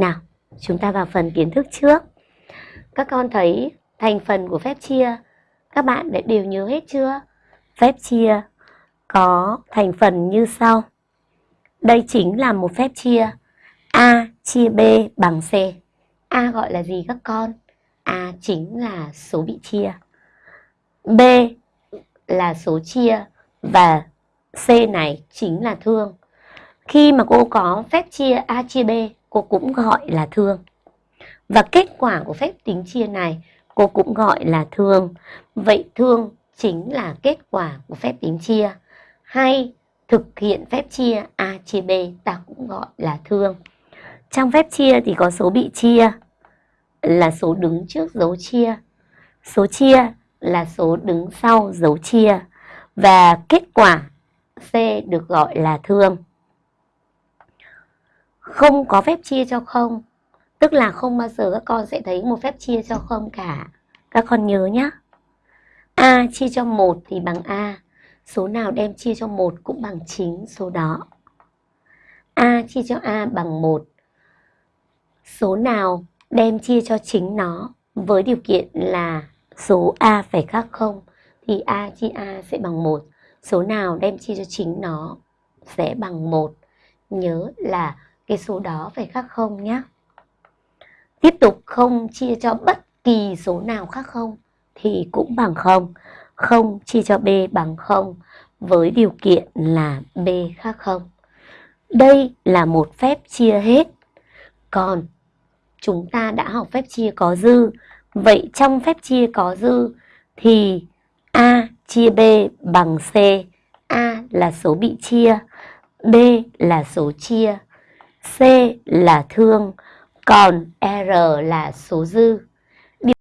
Nào, chúng ta vào phần kiến thức trước. Các con thấy thành phần của phép chia các bạn đã đều nhớ hết chưa? Phép chia có thành phần như sau. Đây chính là một phép chia A chia B bằng C. A gọi là gì các con? A chính là số bị chia. B là số chia và C này chính là thương. Khi mà cô có phép chia A chia B, cô cũng gọi là thương. Và kết quả của phép tính chia này, cô cũng gọi là thương. Vậy thương chính là kết quả của phép tính chia. Hay thực hiện phép chia A chia B, ta cũng gọi là thương. Trong phép chia thì có số bị chia là số đứng trước dấu chia. Số chia là số đứng sau dấu chia. Và kết quả C được gọi là thương. Không có phép chia cho không Tức là không bao giờ các con sẽ thấy một phép chia cho không cả. Các con nhớ nhé. A chia cho 1 thì bằng A. Số nào đem chia cho 1 cũng bằng chính số đó. A chia cho A bằng 1. Số nào đem chia cho chính nó với điều kiện là số A phải khác không thì A chia A sẽ bằng 1. Số nào đem chia cho chính nó sẽ bằng 1. Nhớ là cái số đó phải khác không nhé. Tiếp tục không chia cho bất kỳ số nào khác không thì cũng bằng không. Không chia cho B bằng không với điều kiện là B khác không. Đây là một phép chia hết. Còn chúng ta đã học phép chia có dư. Vậy trong phép chia có dư thì A chia B bằng C. A là số bị chia, B là số chia, C là thương, còn R là số dư.